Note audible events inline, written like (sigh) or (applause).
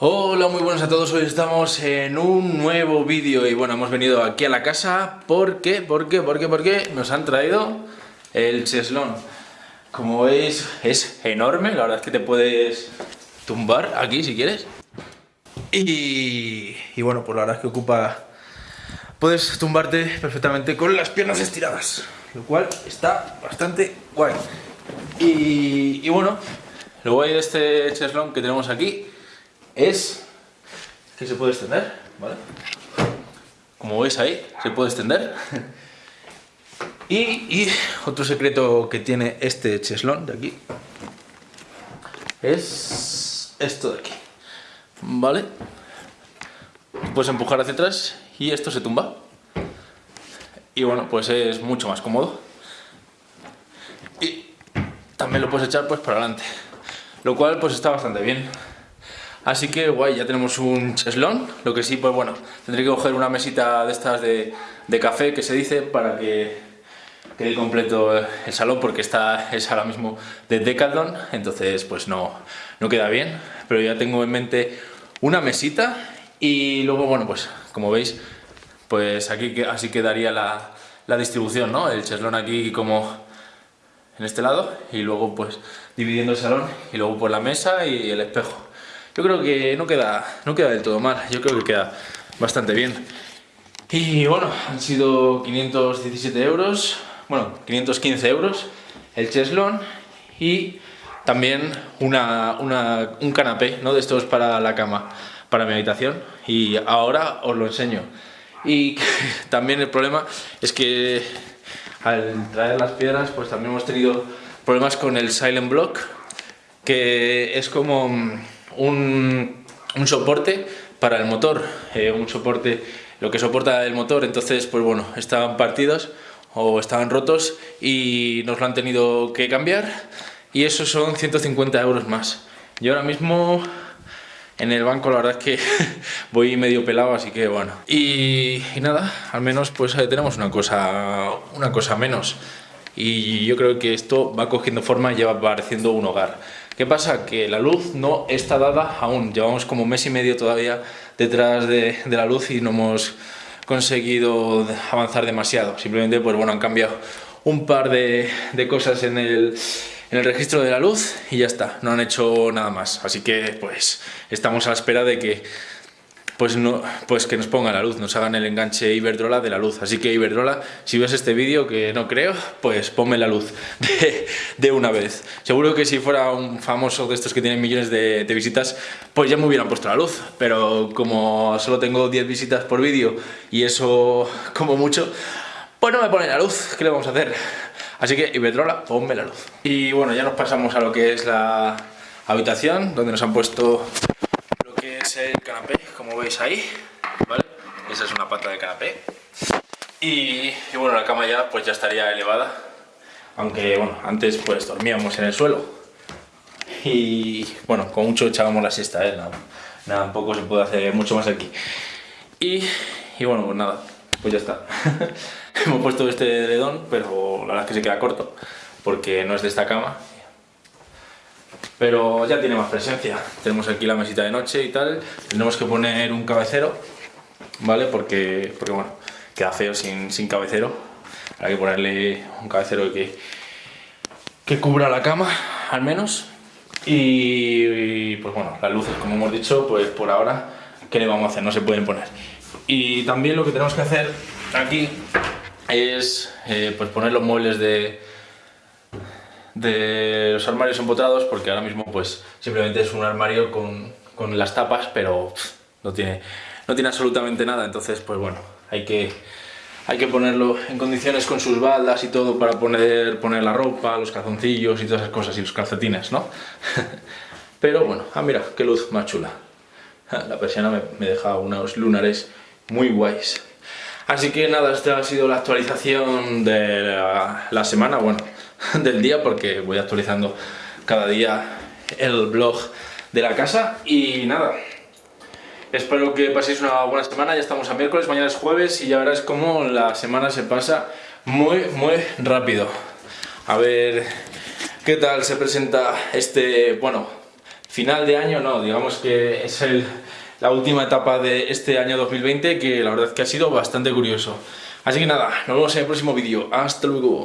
Hola, muy buenos a todos, hoy estamos en un nuevo vídeo y bueno, hemos venido aquí a la casa porque, ¿por qué? ¿Por qué? ¿Por qué? Nos han traído el cheslón. Como veis, es enorme, la verdad es que te puedes tumbar aquí si quieres. Y, bueno, pues la verdad es que ocupa... Puedes tumbarte perfectamente con las piernas estiradas, lo cual está bastante guay. Y, y bueno, lo guay de este cheslón que tenemos aquí es que se puede extender, ¿vale? Como veis ahí, se puede extender. (laughs) Y, otro secreto que tiene este cheslón de aquí es esto de aquí, ¿vale? Puedes empujar hacia atrás y esto se tumba. Y bueno, pues es mucho más cómodo. Y también lo puedes echar pues para adelante. Lo cual pues está bastante bien. Así que guay, ya tenemos un cheslón, lo que sí, pues bueno, tendré que coger una mesita de estas de, café que se dice para que quede completo el salón porque está, es ahora mismo de Decathlon, entonces pues no, no queda bien, pero ya tengo en mente una mesita y luego bueno pues como veis pues aquí así quedaría la, la distribución, ¿no? El cheslón aquí como en este lado y luego pues dividiendo el salón y luego por la mesa y el espejo. Yo creo que no queda, no queda del todo mal, yo creo que queda bastante bien. Y bueno, han sido 517 euros, bueno, 515 euros el cheslón y también una, una, un canapé, ¿no? De estos para la cama, para mi habitación y ahora os lo enseño. Y (laughs) también el problema es que al traer las piedras pues también hemos tenido problemas con el Silent Block que es como un, soporte para el motor, eh, un soporte, lo que soporta el motor, entonces pues bueno, estaban partidos o estaban rotos y nos lo han tenido que cambiar y eso son 150 euros más. Yo ahora mismo en el banco la verdad es que (laughs) voy medio pelado, así que bueno. Y, nada, al menos pues tenemos una cosa, una cosa menos. Y yo creo que esto va cogiendo forma y ya va pareciendo un hogar. ¿Qué pasa? Que la luz no está dada aún. Llevamos como mes y medio todavía detrás de, la luz y no hemos conseguido avanzar demasiado. Simplemente, pues bueno, han cambiado un par de, cosas en el, en el registro de la luz y ya está, no han hecho nada más. Así que pues estamos a la espera de que pues, no, pues que nos pongan la luz, nos hagan el enganche Iberdrola de la luz. Así que Iberdrola, si ves este vídeo, que no creo, pues ponme la luz (laughs) de, una vez. Seguro que si fuera un famoso de estos que tienen millones de, visitas, pues ya me hubieran puesto la luz. Pero como solo tengo 10 visitas por vídeo y eso (laughs) como mucho, pues no me ponen la luz. ¿Qué le vamos a hacer? Así que Iberdrola, ponme la luz. Y bueno, ya nos pasamos a lo que es la habitación, donde nos han puesto el canapé, como veis ahí. Esa es una pata de canapé. Y, bueno, la cama ya pues ya estaría elevada, aunque bueno, antes pues dormíamos en el suelo. Y bueno, con mucho echábamos la siesta, ¿eh? Nada, tampoco se puede hacer mucho más aquí. Y, y bueno, pues nada, pues ya está. (laughs) Hemos puesto este dedón, pero la verdad es que se queda corto, porque no es de esta cama pero ya tiene más presencia. Tenemos aquí la mesita de noche y tal, tenemos que poner un cabecero, ¿vale? Porque, porque bueno, queda feo sin, sin cabecero, hay que ponerle un cabecero que, que cubra la cama, al menos, y, pues bueno, las luces, como hemos dicho, pues por ahora, ¿qué le vamos a hacer? No se pueden poner. Y también lo que tenemos que hacer aquí es eh, pues poner los muebles de, de los armarios empotrados porque ahora mismo pues simplemente es un armario con, con las tapas pero no tiene, no tiene absolutamente nada. Entonces pues bueno hay que, hay que ponerlo en condiciones con sus baldas y todo para poner, poner la ropa, los calzoncillos y todas esas cosas y los calcetines ¿no? (laughs) pero bueno, ah mira qué luz más chula. La persiana me, me deja unos lunares muy guays. Así que nada, esta ha sido la actualización de la semana. Bueno (laughs) del día porque voy actualizando cada día el blog de la casa y nada, espero que paséis una buena semana, ya estamos a miércoles, mañana es jueves y ya verás cómo la semana se pasa muy muy rápido. A ver qué tal se presenta este, bueno, final de año no, digamos que es el, la última etapa de este año 2020 que la verdad es que ha sido bastante curioso. Así que nada, nos vemos en el próximo vídeo. Hasta luego.